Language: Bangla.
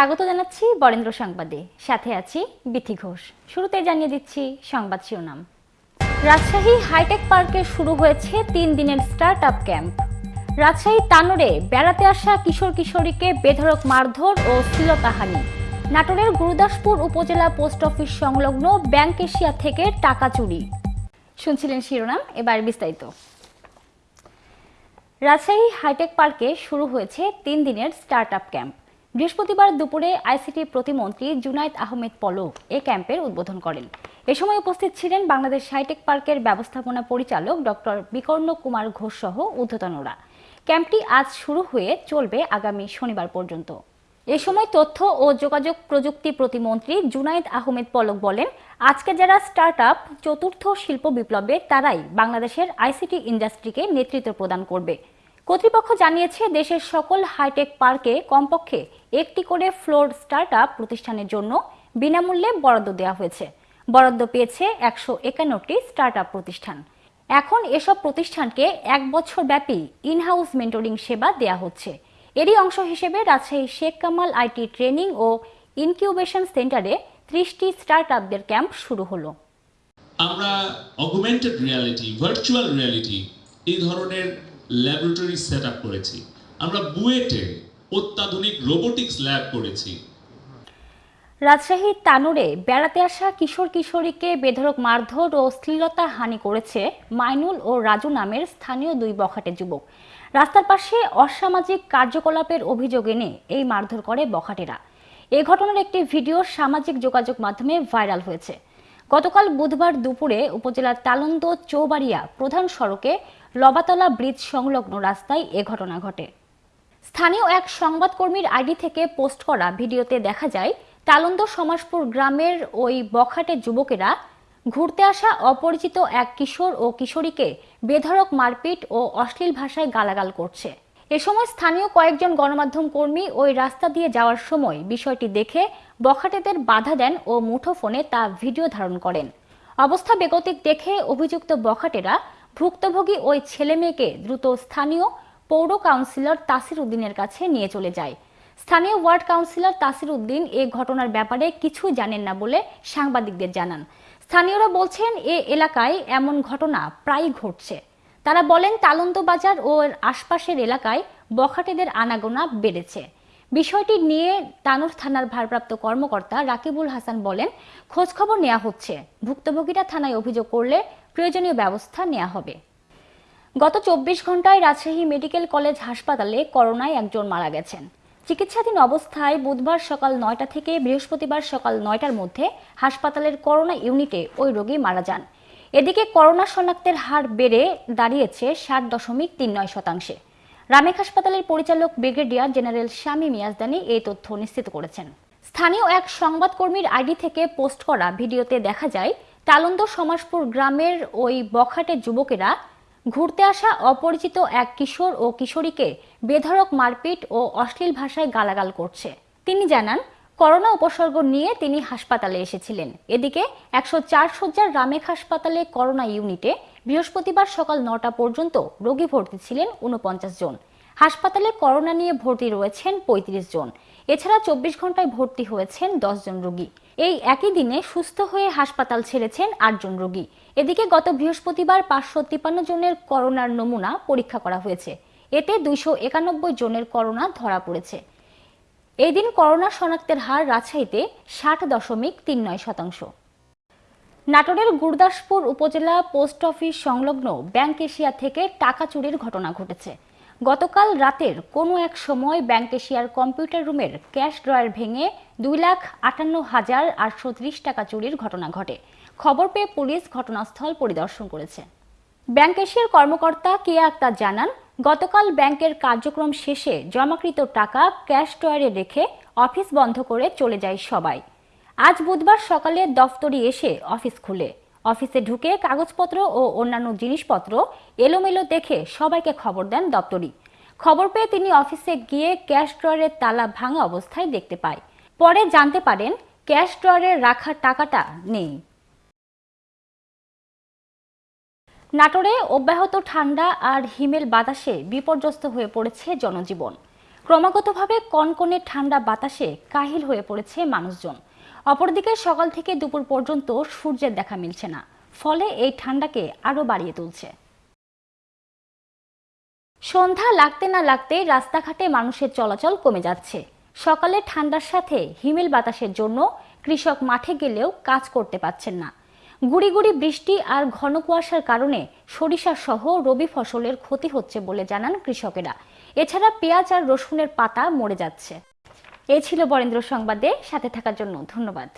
স্বাগত জানাচ্ছি বরেন্দ্র সংবাদে। সাথে আছি বিথি ঘোষ। শুরুতে জানিয়ে দিচ্ছি সংবাদ শিরোনাম। রাজশাহী হাইটেক পার্কে শুরু হয়েছে তিন দিনের স্টার্ট আপ ক্যাম্প। রাজশাহী তানোরে বেড়াতে আসা কিশোর কিশোরীকে বেধড়ক মারধর ও শ্লীলতাহানি। নাটোরের গুরুদাসপুর উপজেলা পোস্ট অফিস সংলগ্ন ব্যাংক এশিয়া থেকে টাকা চুরি। শুনছিলেন শিরোনাম, এবার বিস্তারিত। রাজশাহী হাইটেক পার্কে শুরু হয়েছে তিন দিনের স্টার্ট আপ ক্যাম্প। বৃহস্পতিবার দুপুরে আইসিটি প্রতিমন্ত্রী জুনাইদ আহমেদ পলক এ ক্যাম্পের উদ্বোধন করেন। এ সময় উপস্থিত ছিলেন বাংলাদেশ হাইটেক পার্কের ব্যবস্থাপনা পরিচালক ডক্টর বিকর্ণ কুমার ঘোষ সহ ঊর্ধ্বতনরা ক্যাম্পটি আজ শুরু হয়ে চলবে আগামী শনিবার পর্যন্ত। এ সময় তথ্য ও যোগাযোগ প্রযুক্তি প্রতিমন্ত্রী জুনাইদ আহমেদ পলক বলেন, আজকে যারা স্টার্ট আপ চতুর্থ শিল্প বিপ্লবে তারাই বাংলাদেশের আইসিটি ইন্ডাস্ট্রিকে নেতৃত্ব প্রদান করবে। কর্তৃপক্ষ জানিয়েছে, দেশের সকল হাইটেক পার্কে কমপক্ষে একটি করে ফ্লোর স্টার্ট আপ প্রতিষ্ঠানের জন্য বিনামূল্যে বরাদ্দ দেওয়া হয়েছে। বরাদ্দ পেয়েছে একশো একান্নটি স্টার্ট আপ প্রতিষ্ঠান। এখন এসব প্রতিষ্ঠানকে এক বছর ব্যাপী ইনহাউস মেন্টরিং সেবা দেয়া হচ্ছে। এরই অংশ হিসেবে রাজশাহী শেখ কামাল আইটি ট্রেনিং ও ইনকিউবেশন সেন্টারে ত্রিশটি স্টার্ট আপদের ক্যাম্প শুরু হলো। আমরা অগুমেন্টেড রিয়ালিটি, ভার্চুয়াল রিয়ালিটি এই ধরনের ল্যাবরেটরি সেট করেছি। আমরা বুয়েটে অত্যাধুনিক রোবোটিক্স ল্যাব করেছি। রাজশাহীর তানোরে বেড়াতে আসা কিশোর কিশোরীকে বেধড়ক মারধর ও শ্লীলতা হানি করেছে মাইনুল ও রাজু নামের স্থানীয় দুই বখাটে যুবক। রাস্তার পাশে অসামাজিক কার্যকলাপের অভিযোগ এনে এই মারধর করে বখাটেরা। এ ঘটনার একটি ভিডিও সামাজিক যোগাযোগ মাধ্যমে ভাইরাল হয়েছে। গতকাল বুধবার দুপুরে উপজেলার তালন্দ চৌবাড়িয়া প্রধান সড়কে লবাতলা ব্রিজ সংলগ্ন রাস্তায় এ ঘটনা ঘটে। স্থানীয় এক সংবাদকর্মীর আইডি থেকে পোস্ট করা ভিডিওতে দেখা যায় তালন্দ সমাজপুর গ্রামের ওই বখাটে যুবকেরা ঘুরতে আসা অপরিচিত এক কিশোর ও কিশোরীকে বেধড়ক মারপিট ও অশ্লীল ভাষায় গালাগাল করছে। এ সময় স্থানীয় কয়েকজন গণমাধ্যম কর্মী ওই রাস্তা দিয়ে যাওয়ার সময় বিষয়টি দেখে বখাটেদের বাধা দেন ও মুঠোফোনে তা ভিডিও ধারণ করেন। অবস্থা বেগতিক দেখে অভিযুক্ত বখাটেরা ভুক্তভোগী ওই ছেলে মেয়েকে দ্রুত স্থানীয় পৌর কাউন্সিলর তাসির উদ্দিনের কাছে নিয়ে চলে যায়। স্থানীয় ওয়ার্ড কাউন্সিলর তাসির উদ্দিন এ ঘটনার ব্যাপারে কিছুই জানেন না বলে সাংবাদিকদের জানান। স্থানীয়রা বলছেন, এ এলাকায় এমন ঘটনা প্রায়ই ঘটছে। তারা বলেন তালন্ত বাজার ও এর আশপাশের এলাকায় বখাটেদের আনাগোনা বেড়েছে। বিষয়টি নিয়ে তানুর থানার ভারপ্রাপ্ত কর্মকর্তা রাকিবুল হাসান বলেন, খোঁজখবর নেওয়া হচ্ছে। ভুক্তভোগীরা থানায় অভিযোগ করলে প্রয়োজনীয় ব্যবস্থা নেওয়া হবে। গত চব্বিশ ঘন্টায় রাজশাহী মেডিকেল কলেজ হাসপাতালে করোনায় একজন মারা গেছেন। চিকিৎসাধীন অবস্থায় বুধবার সকাল নয়টা থেকে বৃহস্পতিবার সকাল নয়টার মধ্যে হাসপাতালের করোনা ইউনিটে ওই রোগী মারা যান। এদিকে করোনা শনাক্তের হার বেড়ে দাঁড়িয়েছে ষাট দশমিক তিন নয় শতাংশে। রামেক হাসপাতালের পরিচালক ব্রিগেডিয়ার জেনারেল শামীম ইয়াজদানি এই তথ্য নিশ্চিত করেছেন। স্থানীয় এক সংবাদকর্মীর আইডি থেকে পোস্ট করা ভিডিওতে দেখা যায় তালন্দ সমাজপুর গ্রামের ওই বখাটে যুবকেরা ঘুরতে আসা অপরিচিত এক কিশোর ও কিশোরীকে বেধরক মারপিট ও অশ্লীল ভাষায় গালাগাল করছে। তিনি জানান, করোনা উপসর্গ নিয়ে তিনি হাসপাতালে এসেছিলেন। এদিকে একশো চার শয্যার রামেক হাসপাতালে করোনা ইউনিটে বৃহস্পতিবার সকাল নটা পর্যন্ত রোগী ভর্তি ছিলেন উনপঞ্চাশ জন। হাসপাতালে করোনা নিয়ে ভর্তি রয়েছেন পঁয়ত্রিশ জন। এছাড়া চব্বিশ ঘন্টায় ভর্তি হয়েছেন জন রোগী। এই একই দিনে সুস্থ হয়ে হাসপাতাল ছেড়েছেন আটজন রোগী। এদিকে গত বৃহস্পতিবার পাঁচশো তিপ্পান্ন জনের করোনার নমুনা পরীক্ষা করা হয়েছে। এতে দুইশো একানব্বই জনের করোনা ধরা পড়েছে। এই দিন করোনা শনাক্তের হার রাজশাহীতে ষাট দশমিক তিন নয় শতাংশ। নাটোরের গুরদাসপুর উপজেলা পোস্ট অফিস সংলগ্ন ব্যাংক এশিয়া থেকে টাকা চুরির ঘটনা ঘটেছে। গতকাল রাতের কোনো এক সময় ব্যাংক এশিয়ার কম্পিউটার রুমের ক্যাশ ড্রয়ার ভেঙে দুই লাখ আটান্ন হাজার আটশো টাকা চুরির ঘটনা ঘটে। খবর পেয়ে পুলিশ ঘটনাস্থল পরিদর্শন করেছে। ব্যাংক এশিয়ার কর্মকর্তা কিয়া আক্তার জানান, গতকাল ব্যাংকের কার্যক্রম শেষে জমাকৃত টাকা ক্যাশ ড্রয়ারে রেখে অফিস বন্ধ করে চলে যায় সবাই। আজ বুধবার সকালে দফতরি এসে অফিস খুলে। অফিসে ঢুকে কাগজপত্র ও অন্যান্য জিনিসপত্র এলোমেলো দেখে সবাইকে খবর দেন দপ্তরি খবর পেয়ে তিনি অফিসে গিয়ে ক্যাশ ড্রয়ারের তালা ভাঙা অবস্থায় দেখতে পায়। পরে জানতে পারেন, ক্যাশ ড্রয়ারে রাখা টাকাটা নেই। নাটোরে অব্যাহত ঠান্ডা আর হিমেল বাতাসে বিপর্যস্ত হয়ে পড়েছে জনজীবন। ক্রমাগতভাবে কনকনে ঠান্ডা বাতাসে কাহিল হয়ে পড়েছে মানুষজন। অপরদিকে সকাল থেকে দুপুর পর্যন্ত সূর্যের দেখা মিলছে না। ফলে এই ঠান্ডাকে আরও বাড়িয়ে তুলছে। সন্ধ্যা লাগতে না লাগতে রাস্তাঘাটে মানুষের চলাচল কমে যাচ্ছে। সকালে ঠান্ডার সাথে হিমেল বাতাসের জন্য কৃষক মাঠে গেলেও কাজ করতে পারছেন না। গুড়ি গুড়ি বৃষ্টি আর ঘন কুয়াশার কারণে সরিষা সহ রবি ফসলের ক্ষতি হচ্ছে বলে জানান কৃষকেরা। এছাড়া পেঁয়াজ আর রসুনের পাতা মরে যাচ্ছে। এ ছিল বরেন্দ্র সংবাদে সাথে থাকার জন্য ধন্যবাদ।